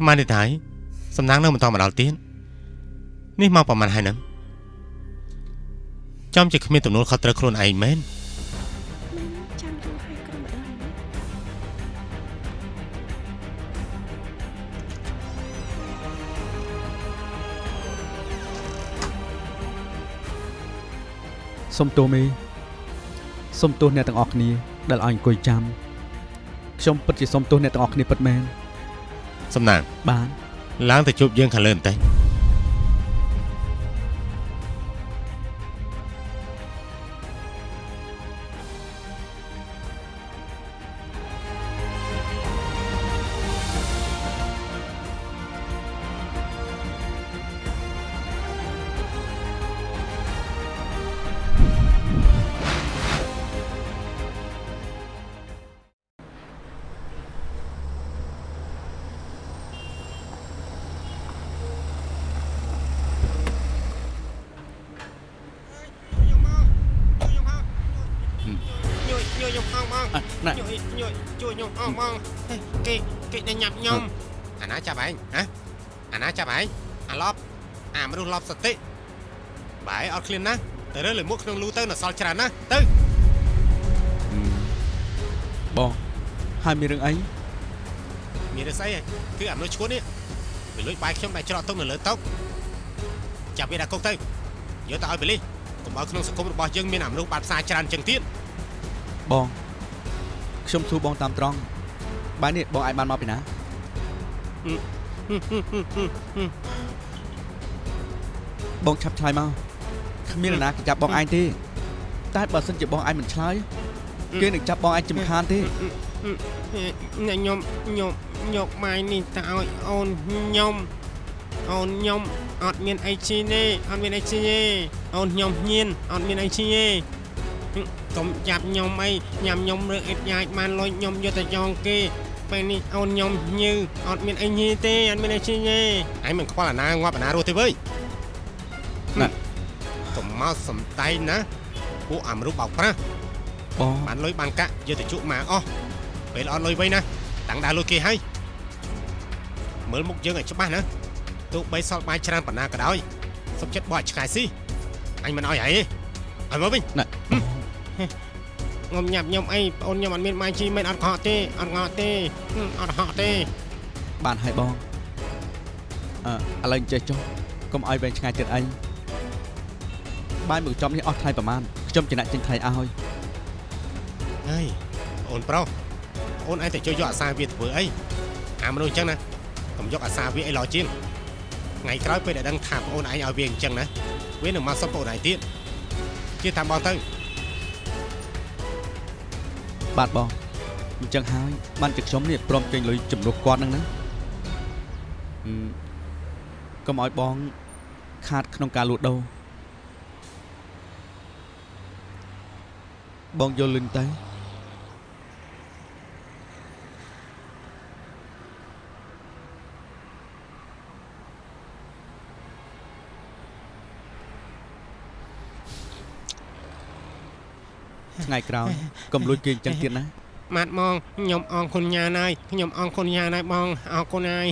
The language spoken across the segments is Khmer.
ថ្មនេះថៃសំណាងនៅមិនតមកដល់ទៀតនេះមកប្រហែលហើយនឹងចំជាគ្មានទំនួលខុសត្រូវខ្លួនឯងមែនមិនចាំយូរហើយគ្រូម្ដងណាសុំទោសមេសុំទោសអ្នកទាំងអស់គ្នាដែលឲ្យអង្គុយចាំខ្ញុំពិតជាសុំទោសអ្នកទាំងអស់គ្នាពិតមែន សំណាង បានឡើងទៅជួបយើងខាងលើបន្តិច ណែជួយជួយជួយខ្ញុំផងបងគេគេតែញ៉ាប់ខ្ញុំអាណាចាប់ឯងហ៎អាណាចាប់ឯងអាឡប់អាមនុស្សឡប់សតិបាយអត់ឃ្លានណាទៅរើលើមុខក្នុងលូទៅនៅសល់ច្រើនណាទៅបងហើយមានរឿងអីមានរឿងស្អីហ៎គឺអាមនុស្សឈួននេះវាលួចបាយខ្ញុំដែលច្រកទុកនៅលើតុចាប់វាដាក់គុកទៅយកទៅឲ្យប៉ូលីសកុំឲ្យក្នុងសង្គមរបស់យើងមានអាមនុស្សបាត់ផ្សារច្រើនជាងទៀតបង ខ្ញុំសួរបងតាមត្រង់បាយនេះបងអាចបានមកពីណាបងឆាប់ឆ្លើយមកគ្មាននរណាគេចាប់បងឯងទេតែបើសិនជាបងឯងមិនឆ្លើយគេនឹងចាប់បងឯងជំខានទេអ្នកខ្ញុំខ្ញុំយកម៉ាយនេះទៅឲ្យអូនខ្ញុំអូនខ្ញុំអត់មានអីជីទេអត់មានអីជីទេអូនខ្ញុំញៀនអត់មានអីជីទេ កុំចាប់ខ្ញុំអីញ៉ាំខ្ញុំរឿងអ៊ិតយ៉ាចបានលុយខ្ញុំយកទៅយ៉ងគេពេលនេះអូនខ្ញុំញើអត់មានអីញីទេអត់មានអីជីទេឯងមិនខ្វល់អាណាងាប់អាណារស់ទេវើយណាកុំមកសំដែងណាពួកអាមនុស្សបោកប្រាស់បងបានលុយបានកាក់យកទៅជក់មកអស់ពេលអត់លុយវិញណាតាំងដើរលុយគេហើយមើលមុខយើងឲ្យច្បាស់ណាទោះបីសល់បាយច្រើនប៉ុណ្ណាក៏ដោយសុខចិត្តបោះឲ្យឆ្កែស៊ីអញមិនឲ្យហើយទេឲ្យមកវិញណា ងំញ៉ាប់ខ្ញុំអីបងអូនខ្ញុំអត់មានម៉ាយជីមិនអត់កក់ទេអត់ងក់ទេហឹមអត់ហក់ទេបានហើយបងអឺឥឡូវចេះចុះកុំឲ្យវែងឆ្ងាយទៀតអីបាយមួយចំនេះអស់ថ្លៃប្រហែលខ្ញុំចំណាក់ចេញថ្លៃឲ្យហើយអូនប្រុសអូនឯងតែជួយយកអាសាវាធ្វើអីអាមនុស្សអញ្ចឹងណាកុំយកអាសាវាអីឡោជាងថ្ងៃក្រោយពេលដែលដឹងថាប្អូនឯងឲ្យវាអញ្ចឹងណាវានឹងមកសុំប្អូនឯងទៀតជឿតាមបងទៅ បាទបងអញ្ចឹងហើយបានជាខ្ញុំនេះព្រមចេញលុយជំនួសគាត់ហ្នឹងណាអឺកុំឲ្យបង ខាតក្នុងការលក់ដូរបងយល់លឹងទៅ ថ្ងៃក្រោយកុំលួចគេអញ្ចឹងទៀតណាម៉ាត់មកខ្ញុំអរគុណញ៉ាណហើយខ្ញុំអរគុណញ៉ាណហើយបងអរគុណហើយ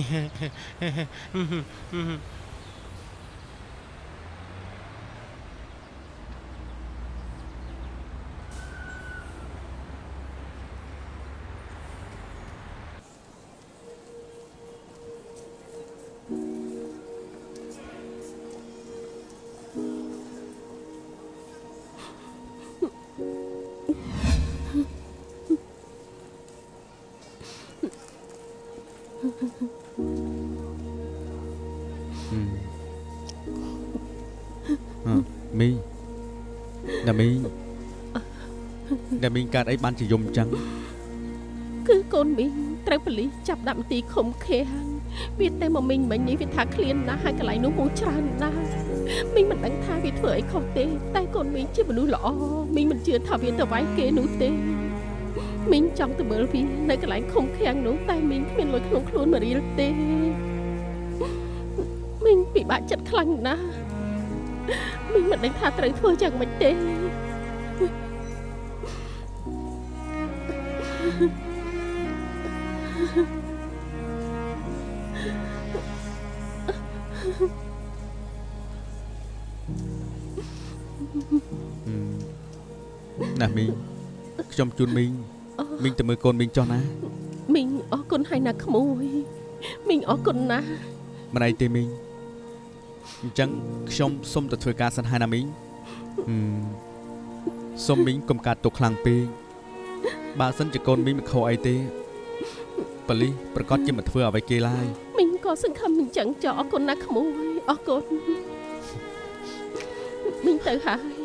ណាមីងកើតអីបានជាយំអញ្ចឹងគឺកូនមីងត្រូវប៉ូលីសចាប់ដាក់មន្ទីរឃុំឃាំងវាតែមកមីងមិញនេះវាថាឃ្លានណាស់ហើយកន្លែងនោះហូរច្រើនណាស់មីងមិនដឹងថាវាធ្វើអីខុសទេ តែកូនមីងជាមនុស្សល្អមីងមិនជឿថាវាទៅវាយគេនោះទេមីងចង់ទៅមើលវានៅកន្លែងឃុំឃាំងនោះតែមីងគ្មានលុយក្នុងខ្លួនមួយរៀលទេមីងពិបាកចិត្តខ្លាំងណាស់មីងមិនដឹងថាត្រូវធ្វើយ៉ាងម៉េចទេ ខ្ញុំជូនមីងមីងទៅមើលកូនមីងចុះណាមីងអរគុណហើយណាក្មួយមីងអរគុណណាស់មិនអីទេមីងអញ្ចឹងខ្ញុំសុំទៅធ្វើការសិនហើយណាមីងហឹមសុំមីងកុំកាត់ទុកខ្លាំងពេកបើសិនជាកូនមីងមិនខុសអីទេប៉ូលីសប្រកាសជាមិនធ្វើអ្វីគេឡើយមីងក៏សង្ឃឹមអញ្ចឹងចុះអរគុណណាក្មួយអរគុណមីងទៅហើយ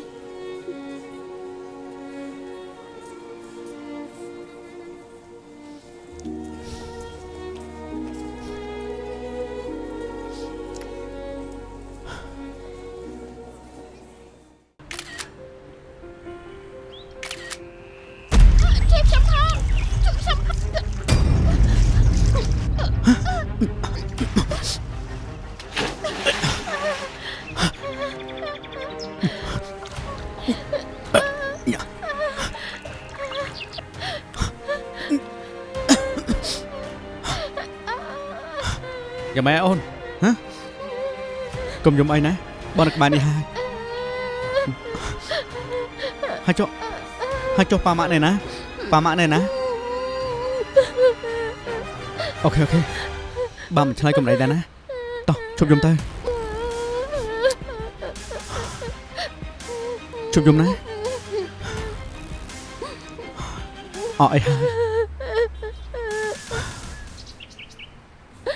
កុំយំអីណាបងនៅក្បែរនេះហើយហើយចុះហើយចុះប៉ាម៉ាក់ណែណាប៉ាម៉ាក់ណែណា OK OK បើមិនឆ្លើយកំដៃដែរណាតោះជប់យំទៅជប់យំណាអត់អីហើយ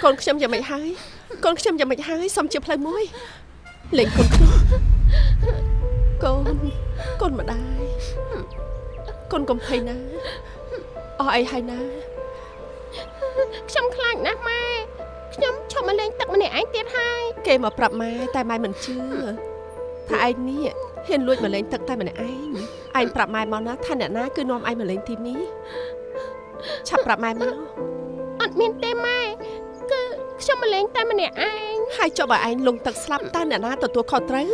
កូនខ្ញុំយ៉ាងម៉េចហើយកូ នខ្ញុំយ៉ាងម៉េចហើយសុំជាផ្លូវមួយលេងកូនខ្ញុំកូនកូនម្ដាយកូនកំភៃណាអស់អីហើយណាខ្ញុំខ្លាចណាស់ម៉ែខ្ញុំឈប់មកលេងទឹកម្នាក់ឯងទៀតហើយគេមកប្រាប់ម៉ែតែម៉ែមិនជឿថាឯងនេះហ៊ានលួចមកលេងទឹកតែម្នាក់ឯងឯងប្រាប់ម៉ែមកណាថាអ្នកណាគឺនាំឯងមកលេងទីនេះឆាប់ប្រាប់ម៉ែមកអត់មានទេម៉ែគឺ ខ្ញុំមកលេងតែម្នាក់ឯងហើយចុះបើឯងលងទឹកស្លាប់តើអ្នកណាទទួលខុសត្រូវ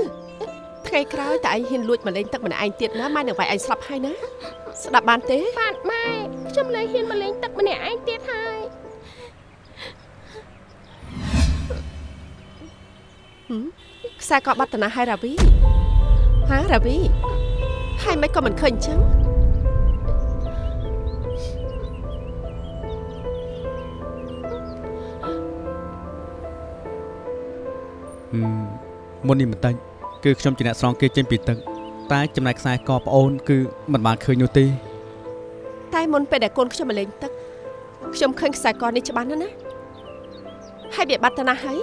ថ្ងៃក្រោយតើឯងហ៊ានលួចមកលេងទឹកម្នាក់ឯងទៀតណាម៉ែនឹងវាយឯងស្លាប់ហើយណាស្ដាប់បានទេបាទម៉ែខ្ញុំលែងហ៊ានមកលេងទឹកម្នាក់ឯងទៀតហើយខ្សែកបាត់តាណាហើយរាវីហារាវីហើយមិនក៏មិនឃើញអញ្ចឹង មមុននេះបន្តិចគឺខ្ញុំជាអ្នកស្រង់គេចេញពីទឹកតែចំណែកខ្សែកប្អូនគឺមិនបានឃើញនោះទេតែមុនពេលដែលកូនខ្ញុំមកលេងទឹកខ្ញុំឃើញខ្សែកនេះច្បាស់ណាស់ណាហើយវាបាត់តាណាហើយ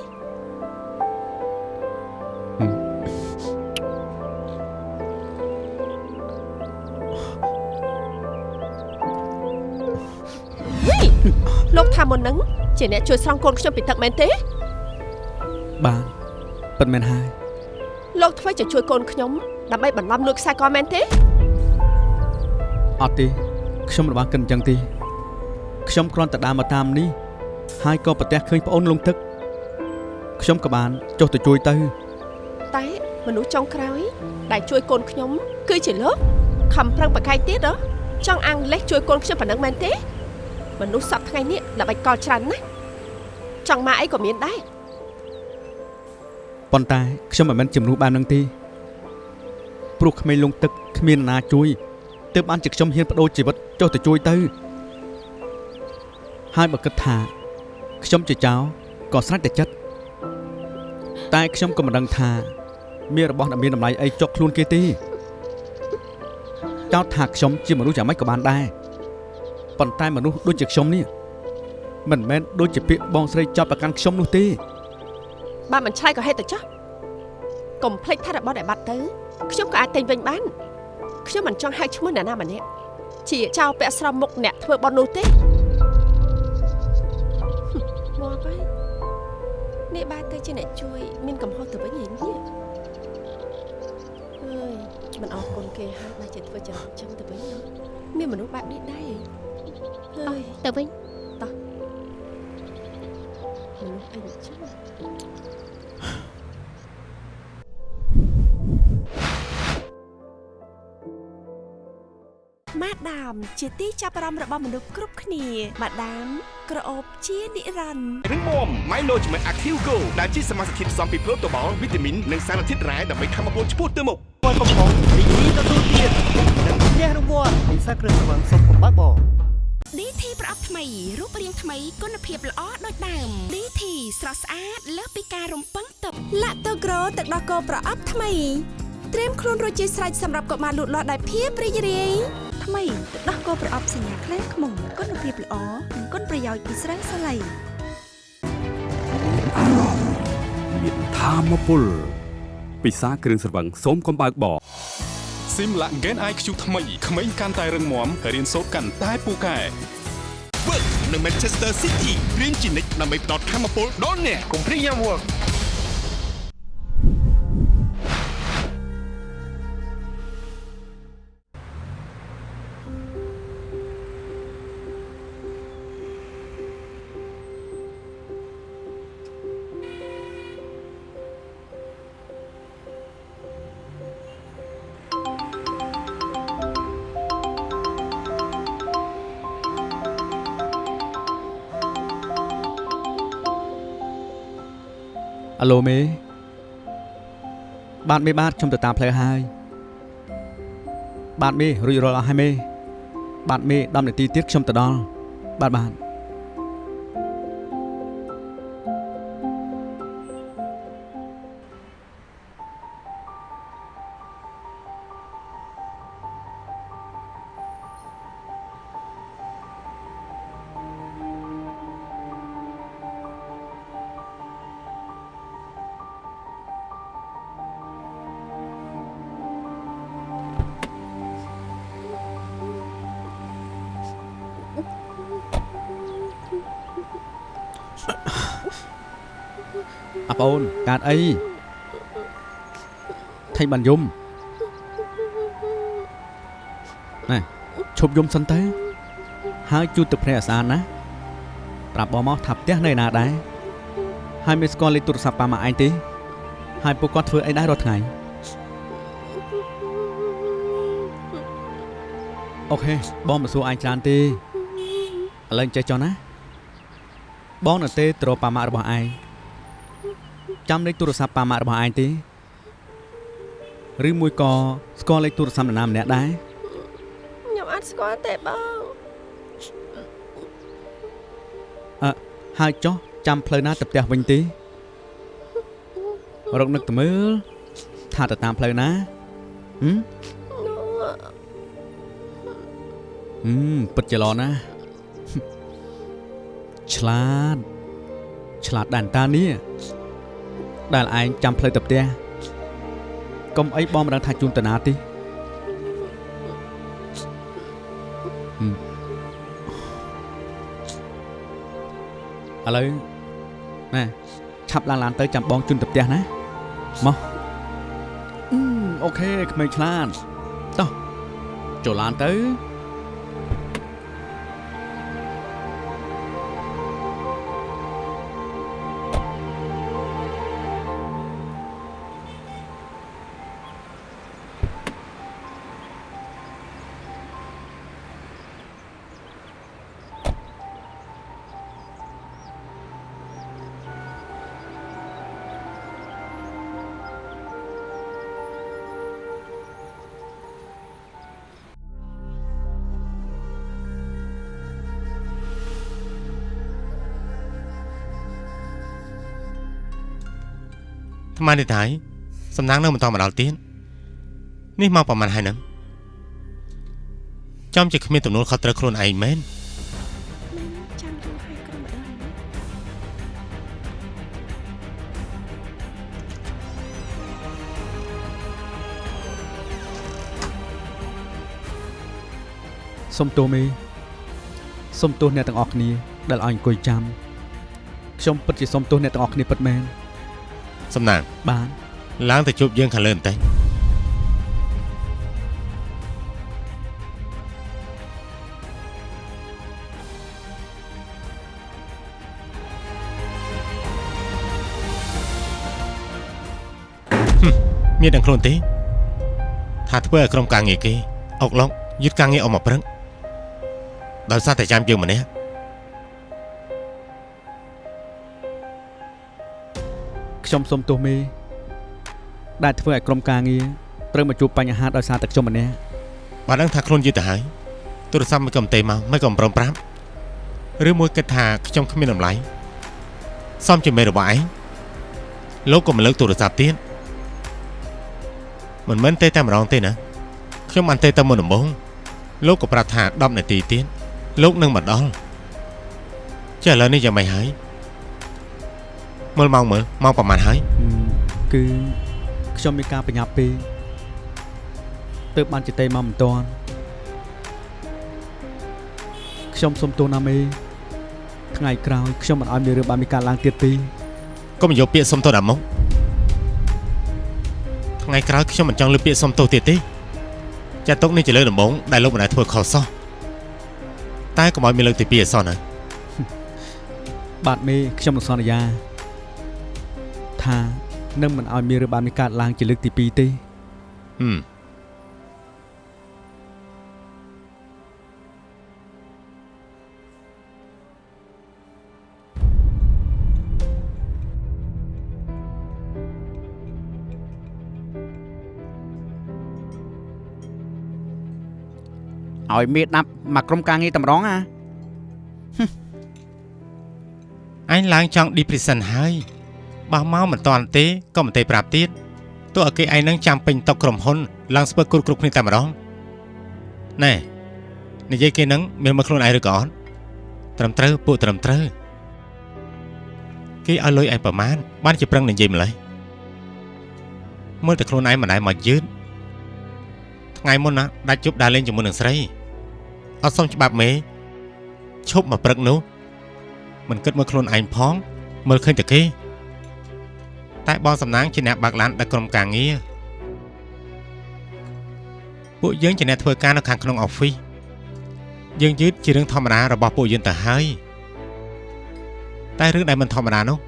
លោកថាមុនហ្នឹងជាអ្នកជួយស្រង់កូនខ្ញុំពីទឹកមែនទេបាន ពិតមែនហើយលោកធ្វើជាជួយកូនខ្ញុំដើម្បីបន្លំលួចខ្សែកមែនទេអត់ទេខ្ញុំរបស់គិនអញ្ចឹងទេខ្ញុំគ្រាន់តែដើរមកតាមនេះហើយក៏ប្រទះឃើញប្អូនលងទឹកខ្ញុំក៏បានចុះទៅជួយទៅតែមនុស្សចុងក្រោយដែលជួយកូនខ្ញុំ គឺជាលោកខំប្រឹងប្រកែកទៀតហ៎ចង់អាំងលេសជួយកូនខ្ញុំប៉ុណ្ណឹងមែនទេ មនុស្សសពថ្ងៃនេះល្បិចកលច្រើនណាស់ចង់មកអីក៏មានដែរ ប៉ុន្តែខ្ញុំមិនមែនជំនួសបាននឹងទេព្រោះក្មេងលងទឹកគ្មាននរណាជួយទើបបានជាខ្ញុំហ៊ានបដូរជីវិតចុះទៅជួយទៅហើយបើគិតថាខ្ញុំជាចៅក៏ស្រេចតែចិត្តតែខ្ញុំក៏មិនដឹងថា មានរបស់ដែលមានតម្លៃអីចុកខ្លួនគេទេចោទថាខ្ញុំជាមនុស្សយ៉ាងម៉េចក៏បានដែរប៉ុន្តែមនុស្សដូចជាខ្ញុំនេះមិនមែនដូចជាពាក្យបងស្រីចាប់ប្រកាន់ខ្ញុំនោះទេ បើមិនឆ្លើយក៏ហេតុទៅចោះកុំភ្លេចថារបស់ដែលបាត់ទៅខ្ញុំក៏អាចទិញវិញបានខ្ញុំមិនចង់ហៅឈ្មោះអ្នកណាម្នាក់ជាចៅពាក់ស្រោមមុខអ្នកធ្វើបន់នោះទេមកហើយនេះបានទៅជាអ្នកជួយ មានកំហុសទៅវិញហីនេះអើយមិនអរគុណគេហើយបើជាធ្វើចឹងចឹងទៅវិញណាមានមនុស្សបែបនេះដែរហីអើយទៅវិញមនុស្សអីចឹង ម៉ាដាមជាទីចាប់អារម្មណ៍របស់មនុស្សគ្រប់គ្នាម៉ាដាមក្រអូបជានិរន្តរ៍រឹងមាំ Milo ជាមួយ Active Go ដែលជាសមាសធាតុផ្សំពីប្រូតូបាល់វីតាមីននិងសារធាតុរ៉ែដើម្បីធ្វើឲ្យពលឆ្ពោះទៅមុខល់កំប៉ុងរីករាយទទួលទៀតនិងផ្ទះរង្វាន់ពិសាគ្រឿងស្រវឹងសុំកំបើកបង DT ប្រអប់ថ្មីរូបរាងថ្មីគុណភាពល្អដូចដើម DT ស្រស់ស្អាតលើសពីការរំពឹងទុកឡាក់តូក្រូទឹកដោះគោប្រអប់ថ្មីត្រៀមខ្លួនរួចជាស្រេចសម្រាប់កុមារលូតលាស់ដោយភាពរីករាយថ្មីទឹកដោះគោប្រអប់សញ្ញាខ្លាំងខ្មុំគុណភាពល្អនិងគុណប្រយោជន៍ពីស្រាសាឡៃមានធមពលពិសាគ្រឿងស្រវឹងសូមកំបើកប ស៊ីមឡាក់ Gen IQ ថ្មីក្មេងកាន់តែរឹងមាំរៀនសូត្រកាន់តែពូកែ Work នៅ Manchester City រៀនជានិច្ចដើម្បីផ្ដល់ធម៌ពលដល់អ្នកកុំព្រាយយ៉ាំ Work អាឡូមេបាទមេបាទខ្ញុំទៅតាមផ្លូវហើយបាទមេរួចរាល់អស់ហើយមេបាទមេ10នាទីទៀតខ្ញុំទៅដល់បាទបាទ អូនកើតអីថៃបានយំណែឈប់យំសិនទៅហើយជូតទឹកភ្នែកឲ្យស្អាតណាប្រាប់បងមកថាផ្ទះនៅណាដែរហើយមិនស្គាល់លេខទូរស័ព្ទប៉ាម៉ាក់ឯងទេហើយពួកគាត់ធ្វើអីដែររាល់ថ្ងៃអូខេបងមិនសួរឯងច្រើនទេឥឡូវចេះចុះណាបងនៅទេត្រប៉ាម៉ាក់របស់ឯង ចាំលេខទូរស័ព្ទប៉ាម៉ាក់របស់ឯងទេឬមួយក៏ស្គាល់លេខទូរស័ព្ទនរណាម្នាក់ដែរខ្ញុំអត់ស្គាល់ទេបងអឺហើយចុះចាំផ្លូវណាទៅផ្ទះវិញទេរកនឹកទៅមើលថាទៅតាមផ្លូវណាហឹមហឹមពិតជាល្អណាស់ឆ្លាតឆ្លាតដែនតានេះ ដែលឯងចាំផ្លូវទៅផ្ទះកុំអីបងមិនដឹងថាជូនតាណាទេហឹមឥឡូវណែឆាប់ឡើងឡានទៅចាំបងជូនទៅផ្ទះណាមកអឺអូខេក្មេងឆ្លាតតោះចូលឡានទៅ ថ្មនេះថៃសំណាងនៅមិនតមកដល់ទៀតនេះមកប្រហែលហើយនឹងចំជាគ្មានទំនួលខុសត្រូវខ្លួនឯងមែនចាំយូរហើយក៏មិនដល់ណាសុំទោសមេសុំទោសអ្នកទាំងអស់គ្នាដែលឲ្យអង្គុយចាំខ្ញុំពិតជាសុំទោសអ្នកទាំងអស់គ្នាពិតមែន សំណាងបាទឡើងទៅជួបយើងខាងលើបន្តិចមានដឹងខ្លួនទេថាធ្វើឲ្យក្រុមការងារគេអុកឡុកយឺតការងារអស់មកព្រឹកដោយសារតែចាំយើងម្នាក់ ខ្ញុំសុំទោសមេដែលធ្វើឲ្យក្រុមការងារត្រូវមកជួបបញ្ហាដោយសារតែខ្ញុំម្នាក់បើដឹងថាខ្លួនយឺតទៅហើយទូរស័ព្ទមិនកំទេមកមិនកំប្រំប្រាប់ឬមួយគិតថាខ្ញុំគ្មានតម្លៃសំជាមេរបស់ឯងលោកក៏មិនលើកទូរស័ព្ទទៀតមិនមែនទេតែម្ដងទេណាខ្ញុំបានទេតែមុនដំបូងលោកក៏ប្រាប់ថា10នាទីទៀតលោកនឹងមកដល់ចុះឥឡូវនេះយ៉ាងម៉េចហើយ មើលម៉ោងមើលម៉ោងប្រហែលហើយគឺខ្ញុំមានការបញ្ញាប់ពេកទើបបានជិតេមកមិនតាន់ខ្ញុំសុំទោសណាមេថ្ងៃក្រោយខ្ញុំមិនអោយមានរឿងបានមានការឡើងទៀតទេកុំយកពាក្យសុំទោសដល់មកថ្ងៃក្រោយខ្ញុំមិនចង់លើពាក្យសុំទោសទៀតទេចាត់ទុកនេះជាលើកដំបូងដែលលោកមិនដែលធ្វើខុសសោះតែកុំឲ្យមានលើកទី2អសោះណាបាទមេខ្ញុំនឹងសន្យា ថានឹងមិនអោយមានរឿងបានមានការឡើងជាលើកទី2ទេហឹមឲ្យមេដាប់មកក្រុមការងារតម្រងអាអញឡើងចង់ depression ហើយ បោះមកមិនតាន់ទេក៏មិនទេប្រាប់ទៀតទោះឲ្យគេឯងនឹងចាំពេញតុកក្រុមហ៊ុនឡើងស្ពើគ្រប់គ្រប់គ្នាតែម្ដងណែនិយាយគេនឹងមានមកខ្លួនឯងឬក៏អត់ត្រឹមត្រូវពួកត្រឹមត្រូវគេឲ្យលុយឯងប្រមាណបានជាប្រឹងនិយាយម្លេះមើលតែខ្លួនឯងមិនដែលមកយឺតថ្ងៃមុនណាដាច់ជប់ដើរលេងជាមួយនឹងស្រីអត់សុំច្បាប់មេឈប់មកព្រឹកនោះមិនគិតមើលខ្លួនឯងផងមើលឃើញតែគេ តែបងសំណាងជាអ្នកបើកឡានដឹកក្រុមការងារពួកយើងជាអ្នកធ្វើការនៅខាងក្នុងអอฟហ្វិសយើងយឺតជារឿងធម្មតារបស់ពួកយើងទៅហើយតែរឿងដែលមិនធម្មតានោះ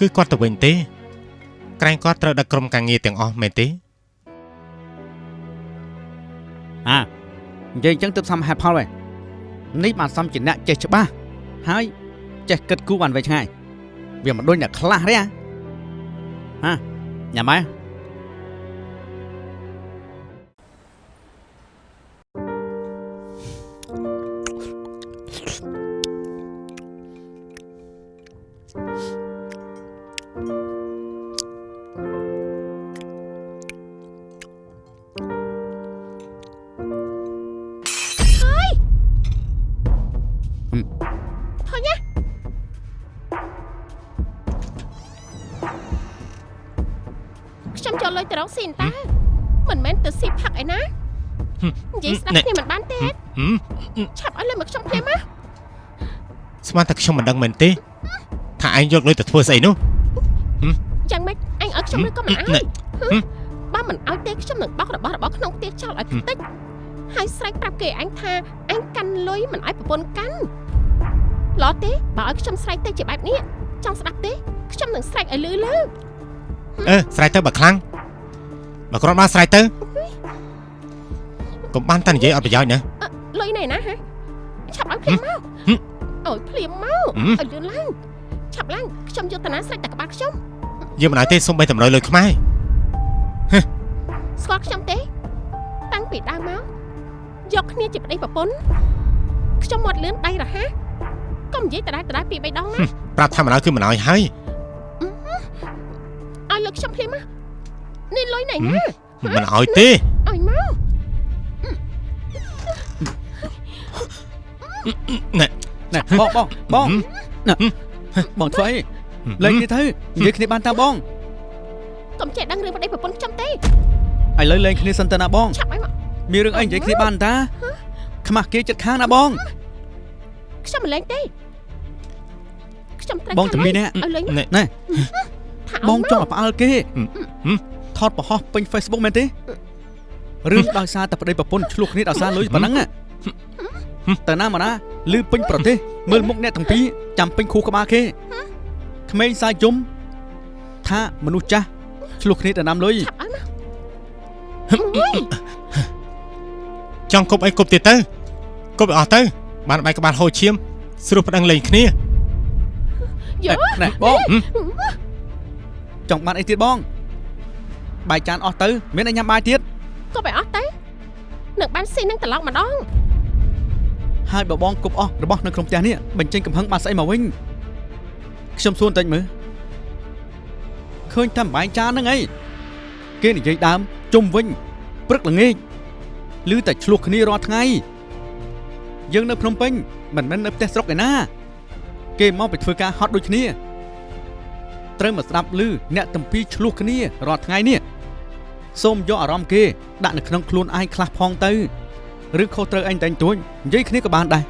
គឺគាត់ទៅវិញទេ ក្រែងគាត់ត្រូវដឹកក្រុមការងារទាំងអស់មែនទេអានិយាយអញ្ចឹងទើបសមហេតុផលវិញនេះបានសមជាអ្នកចេះច្បាស់ហើយចេះគិតគូរបានវែងឆ្ងាយវាមិនដូចអ្នកខ្លះទេអា ហាញ៉ាំហើ គ្នាមិនបានទេហឹមឆាប់ឲ្យលុយមកខ្ញុំភ្លាមមកស្មានតែខ្ញុំមិនដឹងមែនទេថាឯងយកលុយទៅធ្វើស្អីនោះយ៉ាងម៉េចអញឲ្យខ្ញុំឬក៏មិនឲ្យណែហឹមបើមិនឲ្យទេខ្ញុំនឹងបោករបស់របរក្នុងផ្ទះចោលឲ្យខ្ទេចហើយស្រែកប្រាប់គេអញថាអញកាន់លុយមិនឲ្យប្រពន្ធកាន់ឡោះទេបើឲ្យខ្ញុំស្រែកទៅជាបែបនេះចង់ស្ដាប់ទេខ្ញុំនឹងស្រែកឲ្យលឺលឺអឺស្រ័យទៅបើខ្លាំងបើគ្រាន់បានស្រ័យទៅ កុំបានតែនិយាយអត់ប្រយោជន៍ណាលុយណែណាហ៎ឆាប់ឲ្យភ្លាមមកឲ្យភ្លាមមកហឹមឲ្យលឿនឡើងឆាប់ឡើងខ្ញុំយកតាណាស្រែកតែក្បាលខ្ញុំយើងមិនឲ្យទេសុំបីតម្រុយលុយខ្មែរស្គាល់ខ្ញុំទេ តាំងពីដើមមកយកគ្នាជាប្តីប្រពន្ធខ្ញុំមាត់លឿនដៃរហ័សកុំនិយាយដដែលដដែលពីរបីដងណាប្រាប់ថាមិនឲ្យគឺមិនឲ្យហើយឲ្យលុយខ្ញុំភ្លាមមកនេះលុយណៃណាមិនឲ្យទេឲ្យមក ណែណែបងបងបងណែបងធ្វើអីលេងគ្នាទៅនិយាយគ្នាបានតាបងកុំចេះដឹងរឿងប្តីប្រពន្ធខ្ញុំទេឥឡូវលេងគ្នាសិនទៅណាបងឆាប់ឲ្យមកមានរឿងអីនិយាយគ្នាបានតាខ្មាស់គេចិត្តខាងណាបងខ្ញុំមិនលេងទេខ្ញុំត្រូវបងជំនីនេះឲ្យលេងណែថាឲ្យបងមកចង់ឲ្យផ្អើលគេថតបង្ហោះពេញ Facebook មែនទេរឿងដោយសារតែប្តីប្រពន្ធឆ្លោះគ្នាដោយសារលុយប៉ុណ្ណឹង ណាតើណាមកណាលឺពេញប្រទេសមើលមុខអ្នកទាំងពីរចាំពេញខួរក្បាលគេក្មេងសាយយំថាមនុស្សចាស់ឆ្លោះគ្នាទៅណាំលុយចង់គប់អីគប់ទៀតទៅគប់ឲ្យអស់ទៅ បានបែកក្បាលហូរឈាមស្រួលប្តឹងលេងគ្នាយោណែបងចង់បានអីទៀតបងបាយចានអស់ទៅ មានឲ្យញ៉ាំបាយទៀតក៏បែអស់ទៅនឹងបានស៊ីនឹងត្រឡប់ម្ដង ហើយបើបងគប់អស់របស់នៅក្នុងផ្ទះនេះបញ្ចេញកំហឹងបានស្អីមកវិញខ្ញុំសួរបន្តិចមើលឃើញតែបាយចានហ្នឹងអីគេនិយាយដើមជុំវិញព្រឹកល្ងាចឮតែឆ្លោះគ្នារាល់ថ្ងៃយើងនៅភ្នំពេញមិនមែននៅផ្ទះស្រុកឯណា គេមកไปធ្វើការហត់ដូចគ្នាត្រូវមកស្ដាប់ឮអ្នកតំពីឆ្លោះគ្នារាល់ថ្ងៃនេះសូមយកអារម្មណ៍គេដាក់នៅក្នុងខ្លួនឯងខ្លះផងទៅ ឬខុសត្រូវអញតែងទួញនិយាយគ្នាក៏បានដែរ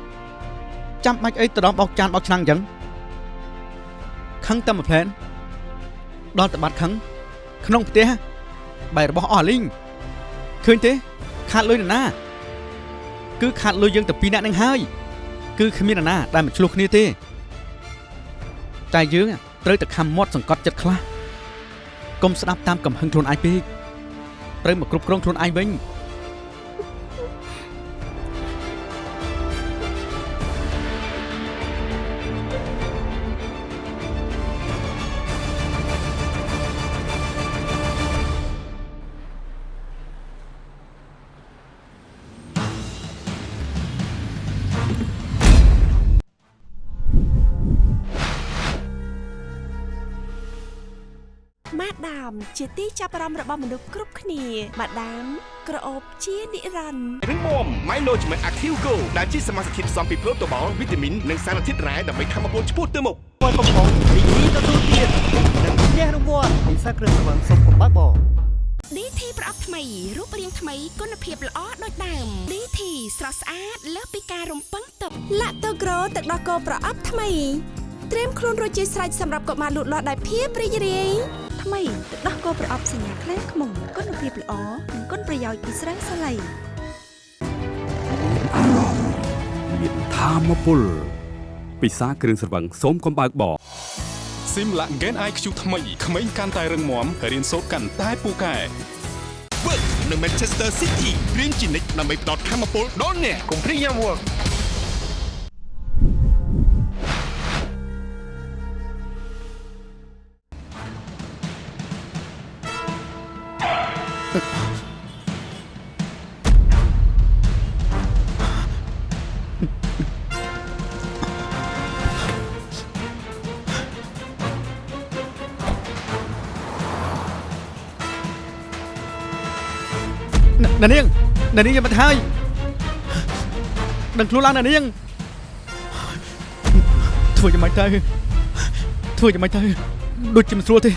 ចាំបាច់អីទៅដល់បោកចានបោកឆ្នាំងអញ្ចឹងខឹងតែមួយផ្លែនដល់តបាត់ខឹងក្នុងផ្ទះបែររបស់អស់លីងឃើញទេខាតលុយនរណា គឺខាតលុយយើងតែពីរនាក់នឹងហើយ គឺគ្មាននរណាដែលមកឆ្លោះគ្នាទេ តែយើងត្រូវតែខំមាត់សង្កត់ចិត្តខ្លះកុំស្ដាប់តាមកំហឹងខ្លួនឯងពេកត្រូវមកគ្រប់គ្រងខ្លួនឯងវិញ ដាម ជាទីចាប់អារម្មណ៍របស់មនុស្សគ្រប់គ្នាម៉ាដាមក្រអូបជានិរន្តរ៍រឹងមាំ Milo ជាមួយ Active Go ដែលជាសមាសធាតុផ្សំពីប្រូតូបាល់វីតាមីននិងសារធាតុរ៉ែដើម្បីធ្វើឲ្យពលឆ្ពោះទៅមុខមួយកំប៉ុងរីករាយទទួលទាននិងផ្ទះរង្វាន់ពិសាគ្រឿងស្រវឹងសុំកំបើកបង DT ប្រអប់ថ្មីរូបរាងថ្មីគុណភាពល្អដូចដើម DT ស្រស់ស្អាតលើសពីការរំពឹងទុកឡាក់តូក្រូទឹកដោះគោប្រអប់ថ្មីត្រៀមខ្លួនរួចជាស្រេចសម្រាប់កុមារលូតលាស់ដោយភាពរីករាយ ថ្មីទឹកដោះគោប្រអប់សញ្ញាក្លែងខ្មុំគុណភាពល្អនិងគុណប្រយោជន៍ពីស្រាសាឡៃអារម្មណ៍មានធម៌ពលពិសាគ្រឿងស្រវឹងសូមកំបើកបរ Simla Gen IQ ថ្មីក្មេងកាន់តែរឹងមាំរៀនសូត្រកាន់តែពូកែ Work នៅ Manchester City រៀនជានិច្ចដើម្បីផ្ដល់ធម៌ពលដល់អ្នកកុំព្រីយ៉ាំ Work ណានាងណានាងយកមកទៅហើយដឹងខ្លួនឡើងណានាងធ្វើយ៉ាងម៉េចទៅធ្វើយ៉ាងម៉េចទៅដូចជាមិនស្រួលទេ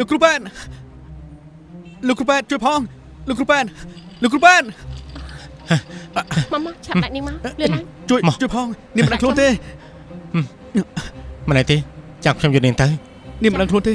លោកគ្រូប៉ែនលោកគ្រូប៉ែនជួយផងលោកគ្រូប៉ែនលោកគ្រូប៉ែនមកមកឆាប់ដាក់នាងមកលឿនឡើងជួយជួយផងនាងមិនដឹងខ្លួនទេមិនអីទេចាំខ្ញុំយកនាងទៅនាងមិនដឹងខ្លួនទេ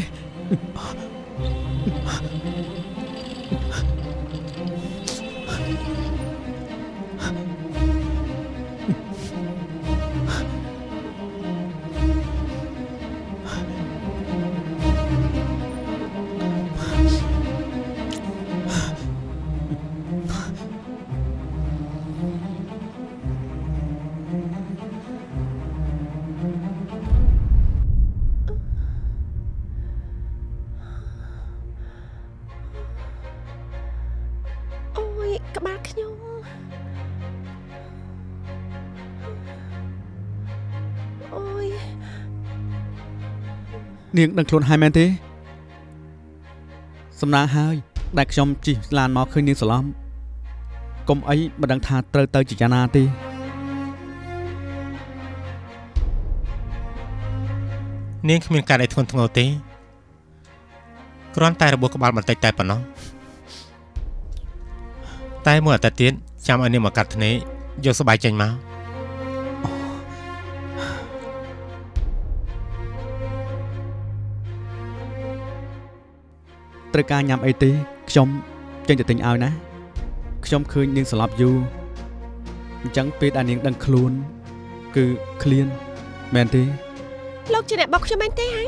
នាងដឹងខ្លួនហើយមែនទេសំណាងហើយដែលខ្ញុំជិះឡានមកឃើញនាងសឡំកុំអីមិនដឹងថាត្រូវទៅជាយ៉ាងណាទេនាងគ្មានការអីធ្ងន់ធ្ងរទេគ្រាន់តែរបួសក្បាលបន្តិចតែប៉ុណ្ណោះតែមួយអាទិត្យទៀតចាំឲ្យនាងមកកាត់ធ្នេយកស្បែកចេញមក ត្រូវការញ៉ាំអីទេខ្ញុំចេញទៅទិញឲ្យណាខ្ញុំឃើញនាងស្លាប់យូរអញ្ចឹងពេលដែលនាងដឹងខ្លួន គឺឃ្លានមែនទេលោកជាអ្នកបុកខ្ញុំមែនទេហ៎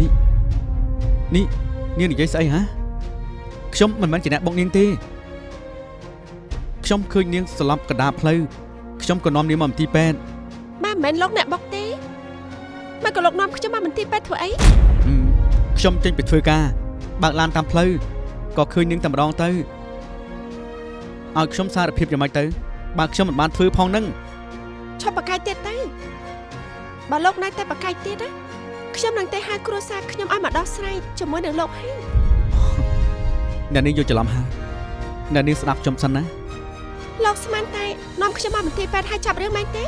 នេះនាងនិយាយស្អីហ៎ខ្ញុំមិនមែនជាអ្នកបុកនាងទេខ្ញុំឃើញនាងស្លាប់កណ្ដាលផ្លូវខ្ញុំក៏នាំនាងមកមន្ទីរពេទ្យបាទមិនមែនលោកអ្នកបុកទេមកក៏លោកនាំខ្ញុំមកមន្ទីរពេទ្យធ្វើអីហឹមខ្ញុំចេញពីធ្វើការ បើកឡានតាមផ្លូវក៏ឃើញនាងតែម្ដងទៅឲ្យខ្ញុំសារភាពយ៉ាងម៉េចទៅបើខ្ញុំមិនបានធ្វើផងនឹងឈប់បកាយទៀតទៅបើលោកណៃតែបកាយទៀតណាខ្ញុំនឹងទៅហៅគ្រួសារខ្ញុំឲ្យមកដោះស្រាយជាមួយនឹងលោកហើយអ្នកនាងយកច្រឡំហើយអ្នកនាងស្ដាប់ខ្ញុំសិនណាលោកស្មានតែនាំខ្ញុំមកមន្ទីរពេទ្យឲ្យចាប់រឿងមែនទេ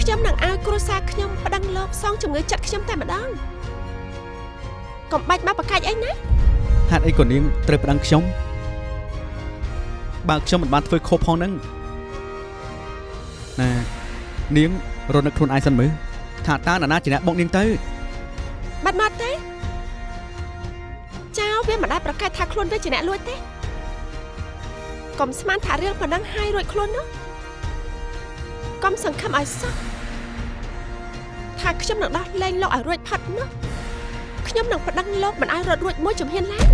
ខ្ញុំនឹងឲ្យគ្រួសារខ្ញុំប្តឹងលោកសងជំងឺចិត្តខ្ញុំតែម្ដង កុំបាច់មកបកាច់អីណាហេតុអីក៏នាងត្រូវប្តឹងខ្ញុំបើខ្ញុំមិនបានធ្វើខុសផងនឹងណានាងរត់នឹកខ្លួនឯងសិនមើលថាតើនរណាជាអ្នកបុកនាងទៅបាត់មកទេចៅវាមិនដែលប្រកាសថាខ្លួនវាជាអ្នកលួចទេកុំស្មានថារឿងប៉ុណ្ណឹងហើយរួចខ្លួននោះកុំសង្ឃឹមឲ្យសោះថាខ្ញុំនឹងដោះលែងលោកឲ្យរួចផុតនោះ ខ្ញុំនឹងប្តឹងលោកមិនឲ្យរត់រួចមួយជំហានឡើយ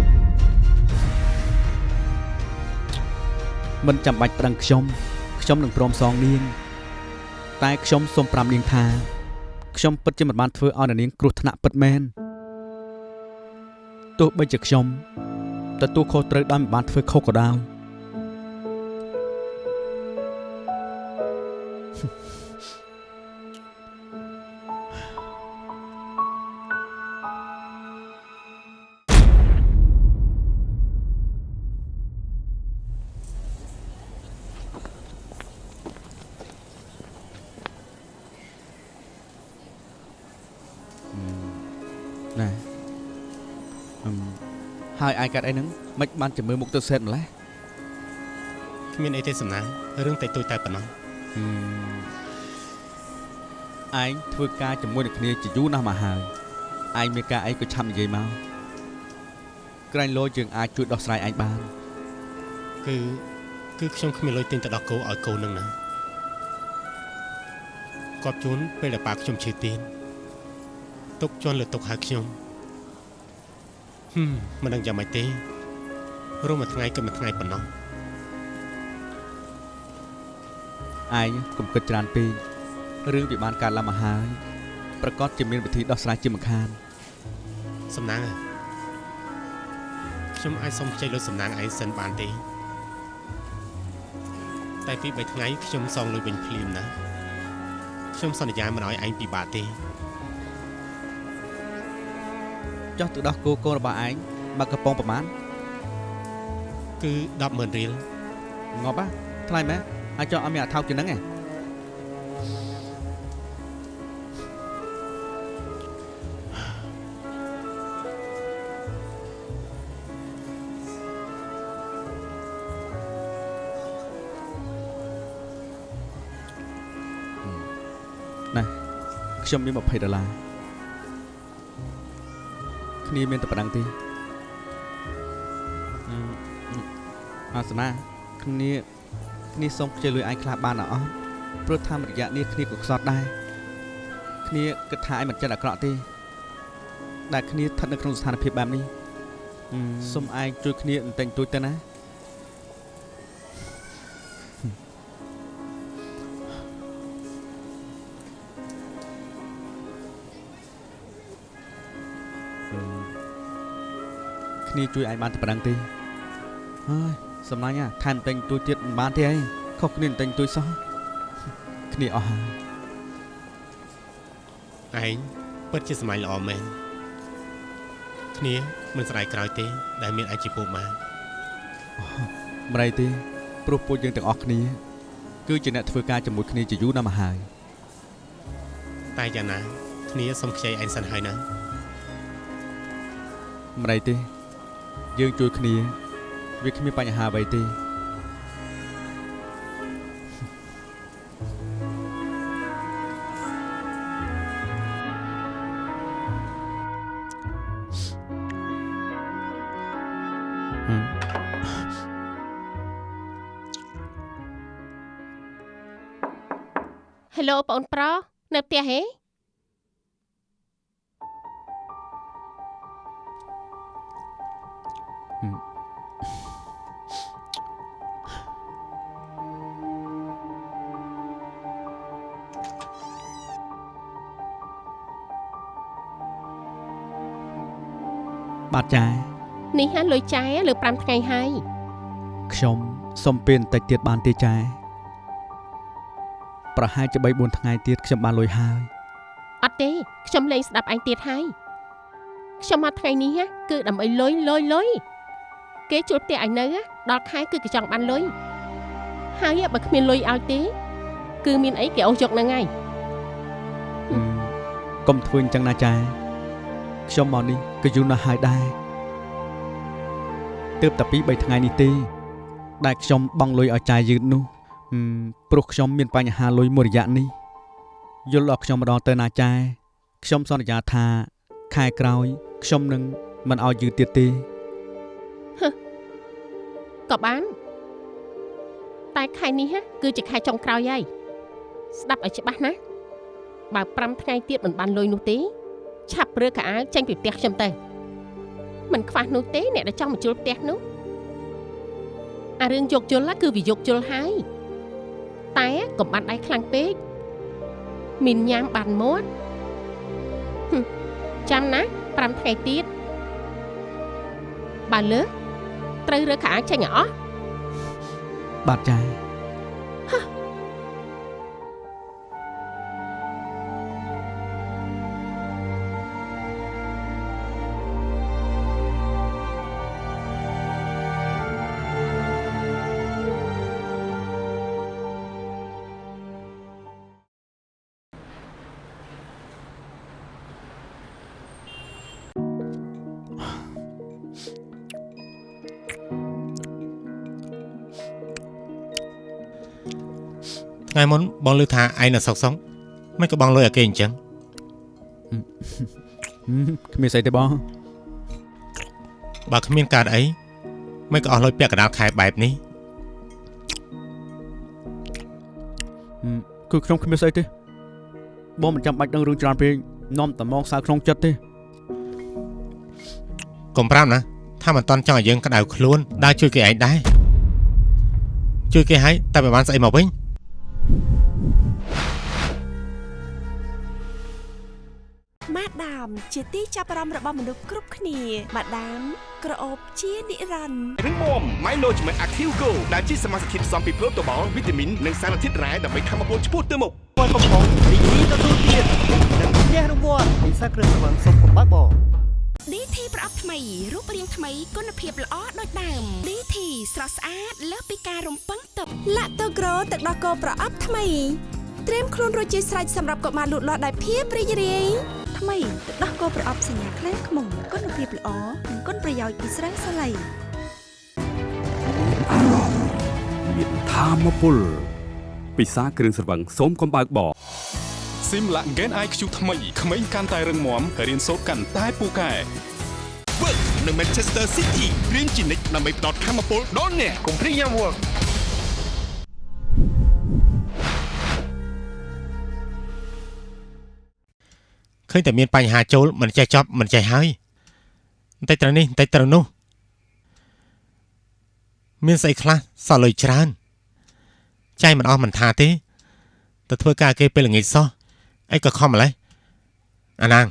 មិនចាំបាច់ប្តឹងខ្ញុំខ្ញុំនឹងព្រមសងនាង តែខ្ញុំសូមប្រាប់នាងថាខ្ញុំពិតជាមិនបានធ្វើឲ្យអ្នកនាងគ្រោះថ្នាក់ពិតមែនទោះបីជាខ្ញុំទទួលខុសត្រូវដោយមិនបានធ្វើខុសក៏ដោយ យអាយកាត់អីហ្នឹងមិនបានចាំមើលមុខទៅសេតម្លេះគ្មានអីទេសំណាងរឿងតែទួយតែប៉ុណ្ណោះហឹមឯងធ្វើការជាមួយនឹងគ្នាជាយូរណាស់មកហើយឯងមានការអីក៏ឆាប់និយាយមកក្រែងលោយើងអាចជួយដោះស្រាយឯងបានគឺគឺខ្ញុំគ្មានលុយទិញទៅដោះគោឲ្យកូននឹងណាគាត់ជូនពេលដែលប៉ាខ្ញុំឈឺទៀនទុកជន់លើទុកហៅខ្ញុំ ហឹមមិនដឹងយ៉ាងម៉េចទេរស់មួយថ្ងៃក៏មួយថ្ងៃប៉ុណ្ណោះឯងកុំគិតច្រើនពេករឿងវាបានកើតឡើងមកហើយប្រកាសជាមានវិធីដោះស្រាយជាមិនខានសំណាងអើយខ្ញុំអាចសុំខ្ចីលុយសំណាងឯងសិនបានទេតែពី3ថ្ងៃខ្ញុំសងលុយវិញភ្លាមណាខ្ញុំសន្យាមិនឲ្យឯងពិបាកទេ ចុះទៅដោះគោកូនរបស់ឯងមកកំប៉ុងប្រមាណគឺ100,000រៀលងាប់ហ៎ថ្លៃមែនអាចចង់ឲ្យមានអាថោកជាងហ្នឹងឯងណាខ្ញុំមាន20ដុល្លារ គ្នាមានតែប៉ុណ្ណឹងទេអឺអាសនាគ្នាគ្នាសូមខ្ចីលុយឯងខ្លះបានអត់អស់ព្រោះតាមរយៈនេះគ្នាក៏ខ្សត់ដែរគ្នាគិតថាឯងមិនចិត្តអាក្រក់ទេដែលគ្នាស្ថិតនៅក្នុងស្ថានភាពបែបនេះសូមឯងជួយគ្នាបន្តិចបន្តួចទៅណា គ្នាជួយឯងបានតែប៉ុណ្្នឹងទេហើយសំឡាញ់ហ่ะថែមតែងទួយទៀតមិនបានទេអីខុសគ្នាតែងទួយសោះគ្នាអស់ហើយឯងពិតជាសម្លាញ់ល្អមែនគ្នាមិនស្ដាយក្រោយទេ ដែលមានអញជាពូម៉ាម្រៃទេព្រោះពួកយើងទាំងអស់គ្នា គឺជាអ្នកធ្វើការជាមួយគ្នាជាយូរណាស់មកហើយតែយ៉ាងណាគ្នាសុំខ្ចីឯងសិនហើយណាម្រៃទេ យើងជួយគ្នា វាគ្មានបញ្ហាអ្វីទេ Hello បងអូនប្រុសនៅផ្ទះហេ លើ5ថ្ងៃហើយខ្ញុំសុំពេលបន្តិចទៀតបានទេចាយប្រហែលជា3 4ថ្ងៃទៀតខ្ញុំបានលុយហើយអត់ទេខ្ញុំលែងស្ដាប់ឯងទៀតហើយខ្ញុំមកថ្ងៃនេះណាគឺដើម្បីលុយលុយលុយគេជួលផ្ទះឯងនៅណាដល់ខែគឺគេចង់បានលុយហើយបើគ្មានលុយឲ្យទេ គឺមានអីគេអូសយកហ្នឹងហើយកុំធ្វើអញ្ចឹងណាចាយខ្ញុំមកនេះក៏យូរណាស់ហើយដែរ ទើបតែពី3ថ្ងៃនេះទេដែលខ្ញុំបង់លុយឲ្យចាយយឺតនោះហឹមព្រោះខ្ញុំមានបញ្ហាលុយមួយរយៈនេះយល់ដល់ខ្ញុំម្ដងទៅណាចាយខ្ញុំសន្យាថាខែក្រោយខ្ញុំនឹងមិនឲ្យយឺតទៀតទេក៏បាន តែខែនេះណាគឺជាខែចុងក្រោយហើយស្ដាប់ឲ្យច្បាស់ណាបើ5ថ្ងៃទៀតមិនបានលុយនោះទេ ឆាប់រើកៅអៅចេញពីផ្ទះខ្ញុំទៅ មិនខ្វះនោះទេអ្នកដែលចង់មកជួលផ្ទះនោះអារឿងយកជុលណាគឺវាយកជុលហើយតែកុំបានដៃខ្លាំងពេកមានញ៉ាំបានមាត់ហឹមចាំណា5ថ្ងៃទៀតបើលើសត្រូវរើកៅអៅចេញឲ្យអស់បាទចា ថ្ងៃមុនបងលើថាឯងនៅសុកសុកមិនក៏បងលុយឲ្យគេអញ្ចឹងហឹមគ្មានស្អីទេបងបើគ្មានកើតអីមិនក៏អស់លុយពាក់កណ្ដាលខែបែបនេះហឹមគឺខ្ញុំគ្មានស្អីទេបងមិនចាំបាច់ដឹងរឿងច្រើនពេកនាំតែមកសើក្នុងចិត្តទេកុំប្រាំណាថាមិនតន់ចង់ឲ្យយើងក្តៅខ្លួនដើរជួយគេឯងដែរជួយគេឲ្យតែមិនបានស្អីមកវិញ ម៉ាដាមជាទីចាប់អារម្មណ៍របស់មនុស្សគ្រប់គ្នាម៉ាដាមក្រអូបជានិរន្តរ៍រឹងមាំ Milo ជាមួយ Active Go ដែលជាសមាសធាតុផ្សំពីប្រូតូបាល់វីតាមីននិងសារធាតុរ៉ែដើម្បីធ្វើឲ្យពលឆ្ពោះទៅមុខព័ន្ធកំប៉ុងរីករាយទទួលទាននិងផ្ទះរង្វាន់ពិសាគ្រឿងស្រវឹងសុំកំបាក់បង DT ប្រអប់ថ្មីរូបរាងថ្មីគុណភាពល្អដូចដើម DT ស្រស់ស្អាតលើសពីការរំពឹងទុកឡាក់តូក្រូទឹកដោះគោប្រអប់ថ្មី ត្រៀមខ្លួនរួចជាស្រេចសម្រាប់កុមារលូតលាស់ដោយភាពរីករាយថ្មីទឹកដោះគោប្រអប់សញ្ញាខ្លាំងខ្មុំគុណភាពល្អនិងគុណប្រយោជន៍ពីស្រាសាឡៃមានធម៌ពលពិសាគ្រឿងស្រវឹងសូមកំបើកបោស៊ីមឡាក់ Gen IQ ថ្មីក្មេងកាន់តែរឹងមាំរៀនសូត្រកាន់តែពូកែ Work នៅ Manchester City រៀនជានិច្ចដើម្បីផ្ដល់ធម៌ពលដល់អ្នកកុំព្រៀងយ៉ាំ Work ញតែមានបញ្ហាចូលមិនចេះចប់មិនចេះហើយបន្តិចត្រូវនេះបន្តិចត្រូវនោះមានស្អីខ្លះសល់លុយច្រើនចាយមិនអស់មិនថាទេទៅធ្វើការគេពេលល្ងាចសោះអីក៏ខំម្លេះអាណាង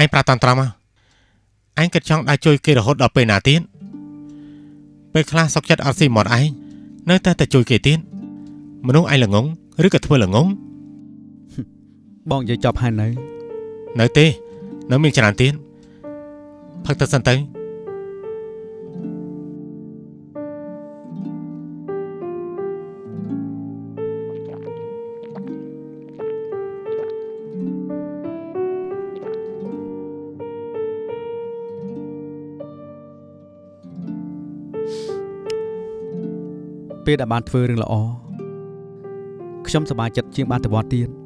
ឯងប្រាប់តាន់ត្រង់មកឯងគិតចង់ដើរជួយគេរហូតដល់ពេលណាទៀតពេលខ្លះសុកចិត្តអត់ស៊ីមាត់ឯងនៅតែតែជួយគេទៀតមនុស្សឯងល្ងងឬក៏ធ្វើល្ងងបងនិយាយចប់ហើយនៅ នៅទេ នៅមានច្រើនទៀតផឹកទៅសិនទៅពេលដែលបានធ្វើរឿងល្អខ្ញុំសប្បាយចិត្តជាងបានទៅវត្តទៀត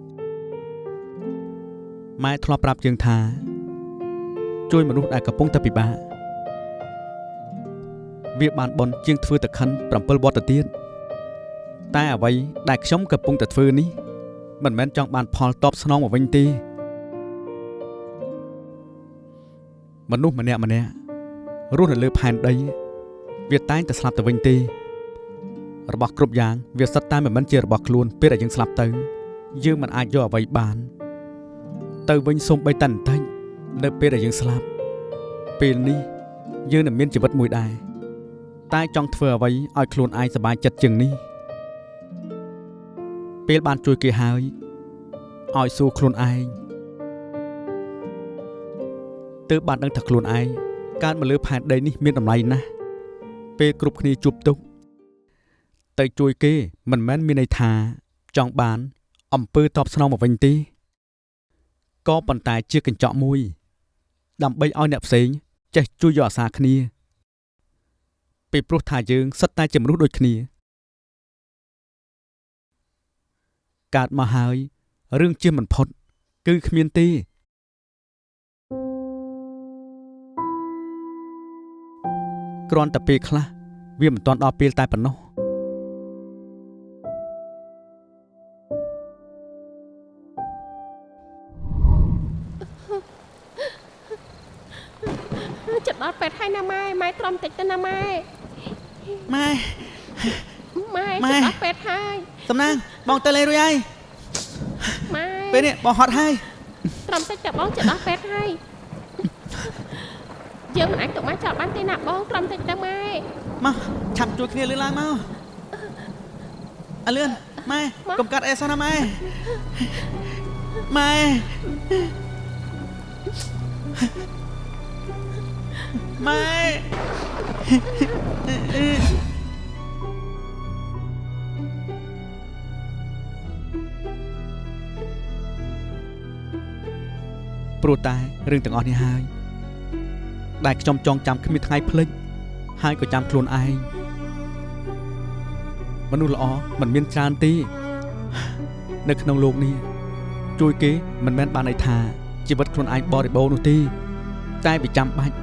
ម៉ែធ្លាប់ប្រាប់យើងថាជួយមនុស្សដែលកំពុងតែពិបាកវាបានបន់ជាងធ្វើតែខិន7វត្តទៅទៀតតែអ្វីដែលខ្ញុំកំពុងតែធ្វើនេះ មិនមែនចង់បានផលតបស្នងមកវិញទេមនុស្សម្នាក់ម្នាក់រស់នៅលើផែនដី វាតែងតែស្លាប់ទៅវិញទេរបស់គ្រប់យ៉ាងវាសិតតែមិនមែនជារបស់ខ្លួនពេលដែលយើងស្លាប់ទៅយើងមិនអាចយកអ្វីបាន ទៅវិញសូម្បីតែបន្តិចនៅពេលដែលយើងស្លាប់ពេលនេះយើងនឹងមានជីវិតមួយដែរតែចង់ធ្វើអ្វីឲ្យខ្លួនឯងសប្បាយចិត្តជាងនេះពេលបានជួយគេហើយឲ្យសួរខ្លួនឯងទើបបានដឹងថាខ្លួនឯងកើតមកលើផែនដីនេះមានតម្លៃណាស់ពេលគ្រប់គ្នាជួបទុក្ខទៅជួយគេមិនមែនមានន័យថាចង់បានអំពើតបស្នងមកវិញទេ ក៏ប៉ុន្តែជាកញ្ចក់មួយ ដើម្បីឲ្យអ្នកផ្សេងចេះជួយយកអាសាគ្នាពីព្រោះថាយើងសិតតែជាមនុស្សដូចគ្នាកើតមកហើយរឿងជាមិនផុត គឺគ្មានទេគ្រាន់តែពេលខ្លះវាមិនទាន់ដល់ពេលតែប៉ុណ្ណោះ ចិត្តដល់ពេទ្យហើយណាម៉ែម៉ែទ្រាំតិចទៅណាម៉ែម៉ែម៉ែម៉ែចិត្តដល់ពេទ្យហើយតំណាងបងទៅលេងរួចហើយម៉ែពេលនេះបងហត់ហើយទ្រាំតិចតែបងចិត្តដល់ពេទ្យហើយយើងមិនអាចទុកម៉ែចោលបានទេណាបងទ្រាំតិចទៅម៉ែមកឆាប់ជួយគ្នាលឿនឡើងមកអើលឿនម៉ែកុំកាត់អេសោះណាម៉ែម៉ែ ម៉ែព្រោះតែរឿងទាំងអស់នេះហើយដែលខ្ញុំចងចាំគ្មានថ្ងៃភ្លេចហើយក៏ចាំខ្លួនឯងមនុស្សល្អមិនមានច្រើនទេនៅក្នុងโลกនេះជួយគេមិនមែនបានន័យថាជីវិតខ្លួនឯងបរិបូរណ៍នោះទេតែវាចាំបាច់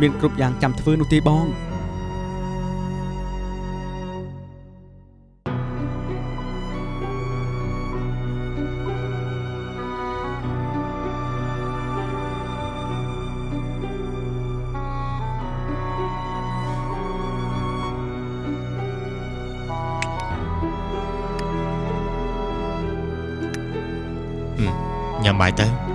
មានគ្រប់យ៉ាងចាំធ្វើនោះទេបងញ៉ាំបាយទៅ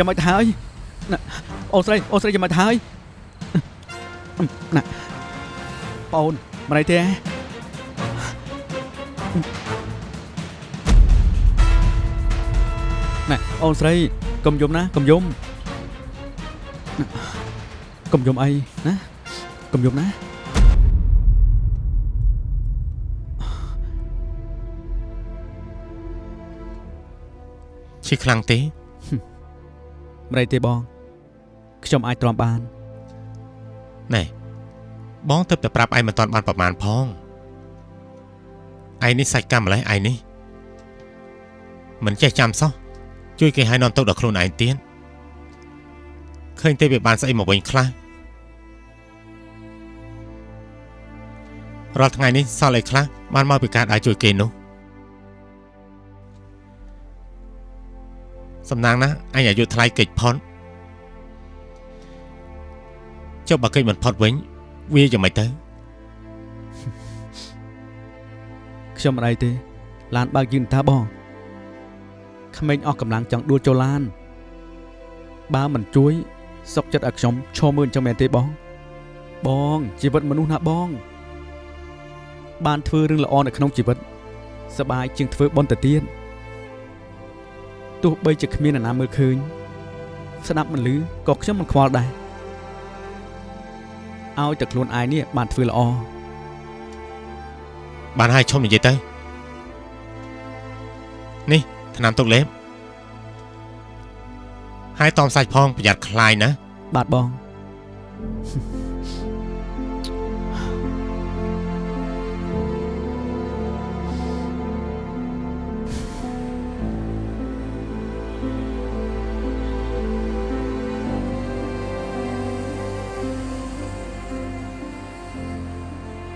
យ៉ាងម៉េចទៅហើយណាអូនស្រីអូនស្រីយ៉ាងម៉េចទៅហើយណាបងអូនមិនអីទេហ៎ណែអូនស្រីកុំយំណាកុំយំណាកុំយំអីណាកុំយំណាឈឺខ្លាំងទេ មិនអីទេបង ខ្ញុំអាចទ្រាំបានណែបងទៅតែប្រាប់ឯងមិនតាន់បានប្រមាណផងឯងនេះសាច់កម្មម្លេះឯងនេះមិនចេះចាំសោះជួយគេឲ្យនាំទុកដល់ខ្លួនឯងទៀតឃើញទេវាបានស្អីមកវិញខ្លះរាល់ថ្ងៃនេះសល់អីខ្លះបានមកពីការដើរជួយគេនោះ សំណាងណាស់អញអាយុថ្លៃកិច្ចផុតចុះបើកិច្ចមិនផុតវិញវាយ៉ាងម៉េចទៅខ្ញុំមិនអីទេឡានបើកយឺនតាបងក្មេងអស់កម្លាំងចង់ដួលចូលឡានបើមិនជួយសុកចិត្តឲ្យខ្ញុំឈរមើលអញ្ចឹងមែនទេបង បងជីវិតមនុស្សណាបង បានធ្វើរឿងល្អនៅក្នុងជីវិតសប្បាយជាងធ្វើបុណ្យទៅទៀត ទោះបីជាគ្មានអ្នកណាមើលឃើញស្ដាប់មិនឮក៏ខ្ញុំមិនខ្វល់ដែរឲ្យតែខ្លួនឯងនេះបានធ្វើល្អបានហើយឈុំនិយាយទៅនេះថ្នាំទុកលេបហើយតอมសាច់ផងប្រយ័ត្នខ្លាយណាបាទបង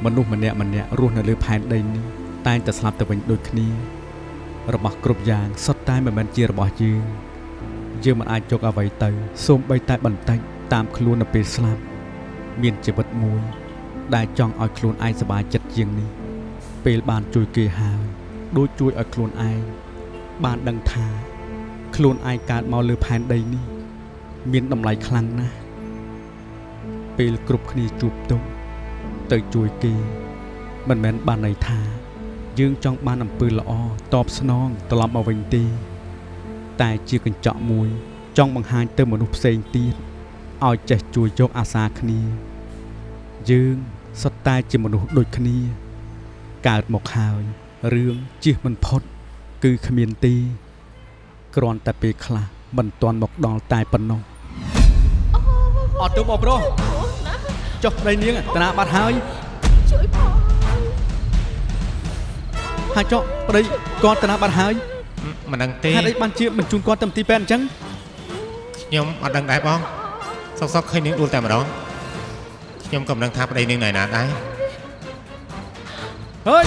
មនុស្សម្នាក់ម្នាក់រស់នៅលើផែនដីនេះតែងតែស្លាប់ទៅវិញដូចគ្នា របស់គ្រប់យ៉ាងសុទ្ធតែមិនមែនជារបស់យើងយើងមិនអាចយកអ្វីទៅសូម្បីតែបន្តិចតាមខ្លួននៅពេលស្លាប់មានជីវិតមួយ ដែលចង់ឲ្យខ្លួនឯងសប្បាយចិត្តជាងនេះ ពេលបានជួយគេហើយដូចជួយឲ្យខ្លួនឯងបានដឹងថា ខ្លួនឯងកើតមកលើផែនដីនេះ មានតម្លៃខ្លាំងណាស់ពេលគ្រប់គ្នាជួបទុក ទៅជួយគេមិនមែនបានន័យថា យើងចង់បានអំពើល្អតបស្នងត្រឡប់មកវិញទេតែជាកញ្ចក់មួយ ចង់បង្ហាញទៅមនុស្សផ្សេងទៀតឲ្យចេះជួយយកអាសាគ្នា យើងសុទ្ធតែជាមនុស្សដូចគ្នា កើតមកហើយរឿងជិះមិនផុត គឺគ្មានទេគ្រាន់តែពេលខ្លះមិនទាន់មកដល់តែប៉ុណ្ណោះអត់ទៅបងប្រុស ចុះប្តីនាងតាបាត់ហើយជួយផងហើយចុះប្តីគាត់តាបាត់ហើយមិនដឹងទេហេតុអីបានជាមិនជូនគាត់ទៅមន្ទីរពេទ្យអញ្ចឹងខ្ញុំអត់ដឹងដែរបងសុកសុកឃើញនាងដួលតែម្ដងខ្ញុំក៏មិនដឹងថាប្តីនាងនៅណាដែរហើយ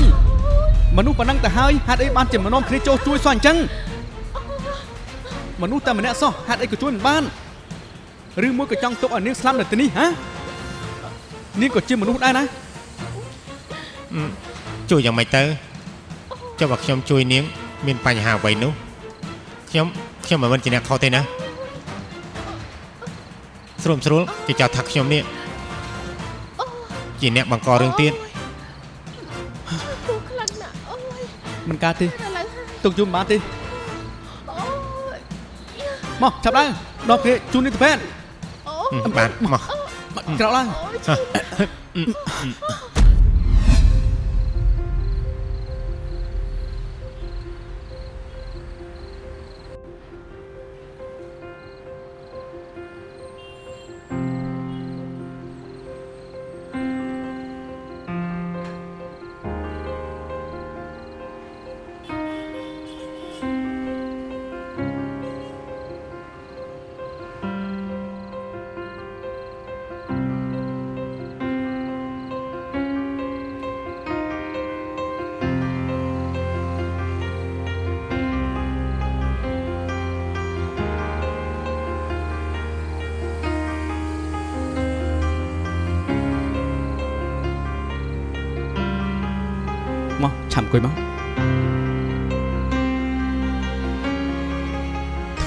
មនុស្សប៉ុណ្ណឹងទៅហើយហេតុអីបានជាមនោមគ្នាចូលជួយសោះអញ្ចឹងមនុស្សតែម្នាក់សោះហេតុអីក៏ជួយមិនបានឬមួយក៏ចង់ទុកឲ្យនាងស្លាប់នៅទីនេះហ៎ នាងក៏ជាមនុស្សដែរណាជួយយ៉ាងម៉េចទៅចុះបើខ្ញុំជួយនាង មានបញ្ហាអ្វីនោះខ្ញុំខ្ញុំមិនមែនជាអ្នកខុសទេណាស្រួលស្រួលគេចោទថាខ្ញុំនេះជាអ្នកបង្ករឿងទៀតទូខ្លាំងណាស់អូយមិនកើតទេឥឡូវហើយទុកយូរមិនបានទេអូយមកចាប់ឡើងដល់គ្នាជូននេះទៅពេទ្យហឹមបានមក ក្រោ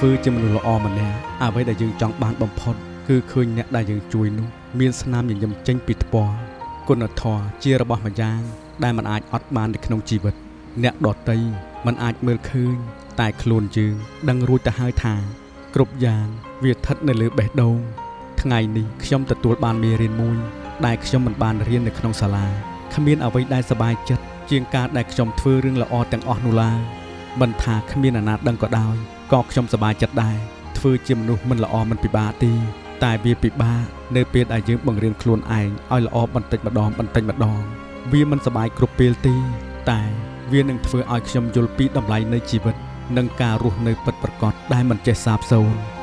ធ្វើជាមនុស្សល្អម្នាក់អ្វីដែលយើងចង់បានបំផុត គឺឃើញអ្នកដែលយើងជួយនោះ មានស្នាមញញឹមចេញពីថ្ពាល់គុណធម៌ជារបស់ម្យ៉ាង ដែលมันអាចអត់បាននៅក្នុងជីវិត អ្នកដតីมันអាចមើលឃើញ តែខ្លួនយើងដឹងរួចទៅហើយថា គ្រប់យ៉ាងវាស្ថិតនៅលើបេះដូង ថ្ងៃនេះខ្ញុំទទួលបានមេរៀនមួយ ដែលខ្ញុំមិនបានរៀននៅក្នុងសាលាគ្មានអ្វីដែលសប្បាយចិត្តជាងការដែលខ្ញុំធ្វើរឿងល្អទាំងអស់នោះឡើយមិនថាគ្មានអាណាដឹងក៏ដោយ ក៏ខ្ញុំសប្បាយចិត្តដែរធ្វើជាមនុស្សមិនល្អមិនពិបាកទេតែវាពិបាកនៅពេលដែលយើងបង្រៀនខ្លួនឯងឲ្យល្អបន្តិចម្ដងបន្តិចម្ដងវាមិនសប្បាយគ្រប់ពេលទេតែវានឹងធ្វើឲ្យខ្ញុំយល់ពីតម្លៃនៃជីវិតនិងការរស់នៅពិតប្រាកដដែលមិនចេះសាបសូន្យ